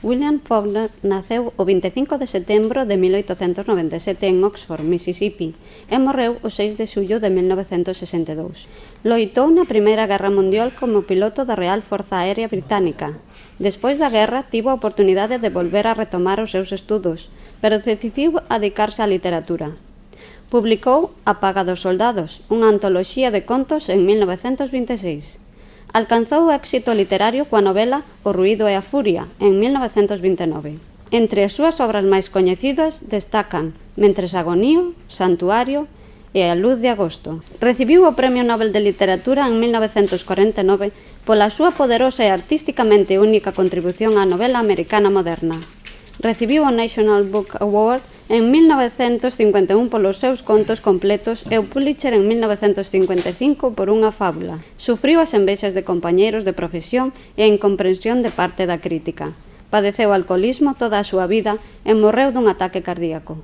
William Faulkner naceu o 25 de setembro de 1897 en Oxford, Mississippi, e morreu o 6 de xullo de 1962. Loitou na Primeira Guerra Mundial como piloto da Real Forza Aérea Británica. Despois da guerra, tivo a oportunidade de volver a retomar os seus estudos, pero decidiu adicarse á literatura. Publicou A Paga dos Soldados, unha antoloxía de contos en 1926 alcanzou o éxito literario coa novela O ruído e a furia, en 1929. Entre as súas obras máis coñecidas destacan Mentres agonío, Santuario e A luz de agosto. Recibiu o Premio Nobel de Literatura en 1949 pola súa poderosa e artísticamente única contribución á novela americana moderna. Recibiu o National Book Award en 1951 polos seus contos completos e o Pulitzer en 1955 por unha fábula. Sufriu as envexas de compañeiros de profesión e a incomprensión de parte da crítica. Padeceu alcoholismo toda a súa vida e morreu dun ataque cardíaco.